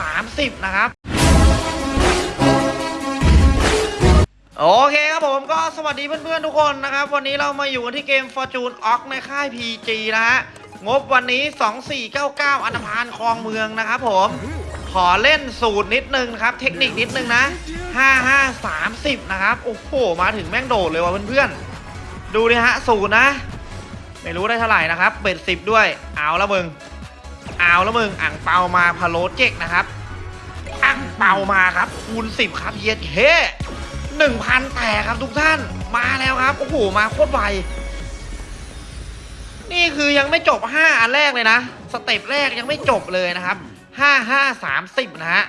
30 นะครับโอเคครับผมก็สวัสดีเพื่อนๆทุกคนนะครับ วันนี้เรามาอยู่กันที่เกม Fortune o c ในค่าย PG นะฮะงบวันนี้ 2499 อันธพาลคลองเมืองนะครับผมขอเล่นสูตรนิดนึงนะครับ เทคนิคนิดนึงนะ 5530 นะครับ โอ้โห มาถึงแม่งโดดเลยว่ะเพื่อนๆ ดูดิฮะ สูตรนะ ไม่รู้ได้เท่าไหร่นะครับ เบ็ดสิบด้วย เอาละมึง เอาและมึงอ่างเปามาพะโลเจกนะครับอ่างเปามาครับ คูณ10ครับเย็ดเฮ้หนึ่งพันแต่ครับทุกท่านมาแล้วครับโอ้โหมาโคตรไวนี่คือยังไม่จบ5อันแรกเลยนะ สเต็ปแรกยังไม่จบเลยนะครับ5 5 30นะฮะ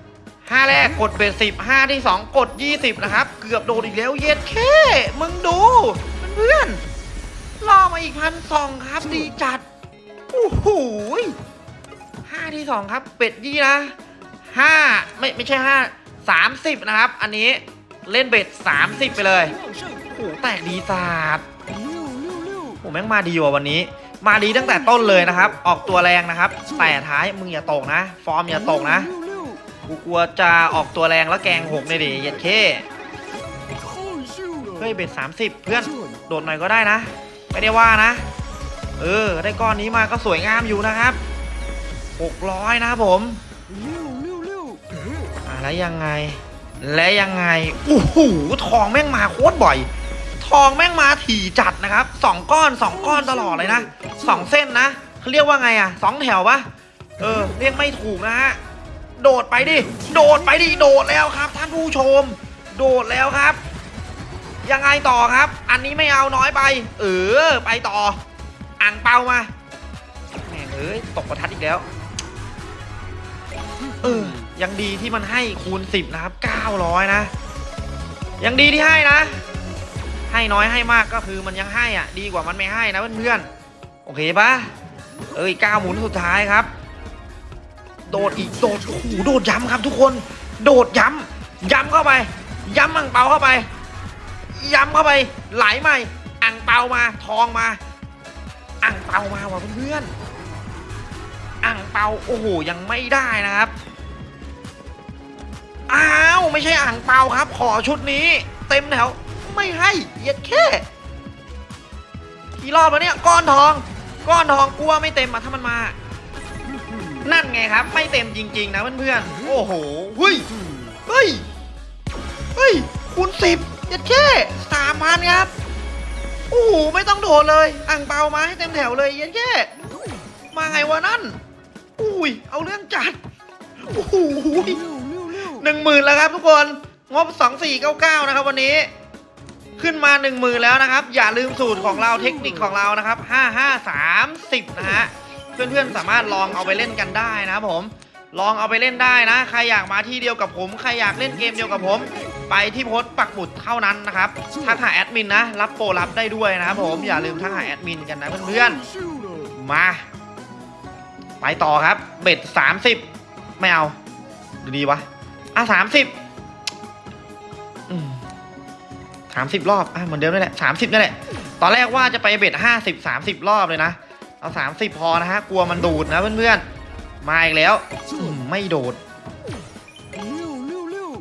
5แรกกดเบสสิบ5ที่2กด20นะครับ เกือบโดนอีกแล้วเย็ดแค่มึงดูเพื่อนล่อมาอีกพันสองครับดีจัด โหห้าที่สองครับ เป็ดยี่นะห้าไม่ไม่ใช่ห้าสามสิบนะครับ อันนี้เล่นเบ็ดสามสิบไปเลยโอ้โหแตกดีศาสตร์โอ้แม่งมาดีว่ะวันนี้ มาดีตั้งแต่ต้นเลยนะครับ ออกตัวแรงนะครับ แต่ท้ายมึงอย่าตกนะ ฟอร์มอย่าตกนะกูกลัวจะออกตัวแรงแล้วแกงหกเลยดิเย็ดเคเฮ้ยเบ็ดสามสิบเพื่อนโดดหน่อยก็ได้นะ ไม่ได้ว่านะ เออ ได้ก้อนนี้มาก็สวยงามอยู่นะครับ 600 นะครับผมอ่าแล้วยังไง และยังไงโอ้โหทองแม่งมาโคตรบ่อย ทองแม่งมาถี่จัดนะครับสองก้อนสองก้อนตลอดเลยนะสองเส้นนะเขาเรียกว่าไงอะสองแถวปะเออ เรียกไม่ถูกนะฮะโดดไปดิ โดดไปดิ โดดแล้วครับ ท่านผู้ชม โดดแล้วครับ ยังไงต่อครับ อันนี้ไม่เอาน้อยไป เออ ไปต่อ อ่างเปามาแหม่เอ้ยตกประทัดอีกแล้ว เออ ยังดีที่มันให้คูณ10นะครับ900นะ ยังดีที่ให้นะ ให้น้อยให้มากก็คือมันยังให้อะ ดีกว่ามันไม่ให้นะเพื่อนๆ โอเคปะเอ้ยก้าหมุนสุดท้ายครับ โดดอีกโดดโอ้โหโดดย้ำครับทุกคน โดดย้ำย้ำเข้าไป ย้ำอ่างเปาเข้าไป ย้ำเข้าไป ไหลใหม่อ่างเปามาทองมา เปามาว่ะเพื่อนๆอ่างเปาโอ้โหยังไม่ได้นะครับอ้าวไม่ใช่อ่างเปาครับ ขอชุดนี้ เต็มแถวไม่ให้เย็ดแค่กี่รอบแล้วเนี่ยก้อนทอง ก้อนทองกลัวไม่เต็มอะถ้ามันมา นั่นไงครับ ไม่เต็มจริง ๆ นะเพื่อนๆโอ้โหเฮ้ยเฮ้ยเฮ้ยคูณสิบเย็ดแค่สามพันครับ ไม่ต้องโดเลยอ่างเปามาให้เต็มแถวเลยเย็ดแค่มาไงวะนั่น อุ้ย เอาเรื่องจัดโอ้โหหนึ่งหมื่นแล้วครับทุกคน งบสองสี่เก้าเก้านะครับวันนี้ ขึ้นมาหนึ่งหมื่นแล้วนะครับ อย่าลืมสูตรของเราเทคนิคของเรานะครับห้าห้าสามสิบนะฮะ เพื่อนๆสามารถลองเอาไปเล่นกันได้นะครับผม ลองเอาไปเล่นได้นะ ใครอยากมาที่เดียวกับผม ใครอยากเล่นเกมเดียวกับผม ไปที่โพสต์ปักหมุดเท่านั้นนะครับทักหาแอดมินนะ รับโปรรับได้ด้วยนะครับผมอย่าลืมทักหาแอดมินกันนะเพื่อนๆมา ไปต่อครับ เบ็ดสามสิบไม่เอา ดูดีวะอะสามสิบสามสิบรอบอะเหมือนเดิมนี่แหละสามสิบนี่แหละ ตอนแรกว่าจะไปเบ็ดห้าสิบสามสิบรอบเลยนะเอาสามสิบพอนะฮะกลัวมันดูดนะเพื่อนๆมาอีกแล้วอืมไม่โดด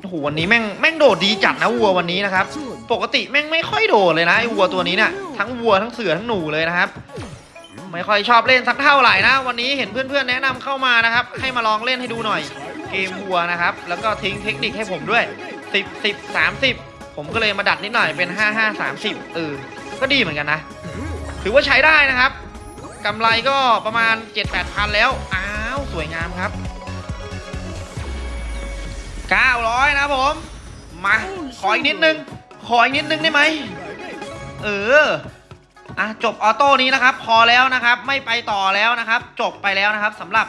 โหวันนี้แม่งแม่งโดดดีจัดนะวัววันนี้นะครับ ปกติแม่งไม่ค่อยโดดเลยนะไอ้วัวตัวนี้เนี่ยทั้งวัวทั้งเสือทั้งหนูเลยนะครับ ไม่ค่อยชอบเล่นสักเท่าไหร่นะ วันนี้เห็นเพื่อนๆแนะนำเข้ามานะครับ ให้มาลองเล่นให้ดูหน่อย เกมวัวนะครับ แล้วก็ทิ้งเทคนิคให้ผมด้วย 10 10 30 ผมก็เลยมาดัดนิดหน่อยเป็น 5 5 30เออก็ดีเหมือนกันนะ ถือว่าใช้ได้นะครับกำไรก็ประมาณ 7-8พันแล้ว อ้าว สวยงามครับ 900 นะผม มา ขออีกนิดนึง ขออีกนิดนึงได้ไหม เออ อะ จบออโต้นี้นะครับ พอแล้วนะครับ ไม่ไปต่อแล้วนะครับ จบไปแล้วนะครับสำหรับ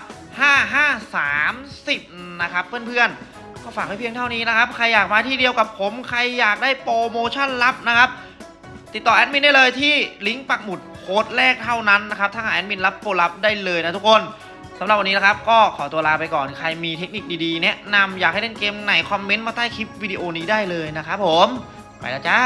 5530 นะครับ เพื่อนๆ ก็ฝากไว้เพียงเท่านี้นะครับ ใครอยากมาที่เดียวกับผม ใครอยากได้โปรโมชั่นลับนะครับ ติดต่อแอดมินได้เลยที่ลิงก์ปักหมุดโค้ดแรกเท่านั้นนะครับ ถ้าหากแอดมินรับโปรลับได้เลยนะทุกคน สำหรับวันนี้นะครับก็ขอตัวลาไปก่อนใครมีเทคนิคดีๆ แนะนำอยากให้เล่นเกมไหนคอมเมนต์มาใต้คลิปวิดีโอนี้ได้เลยนะครับผม ไปแล้วจ้า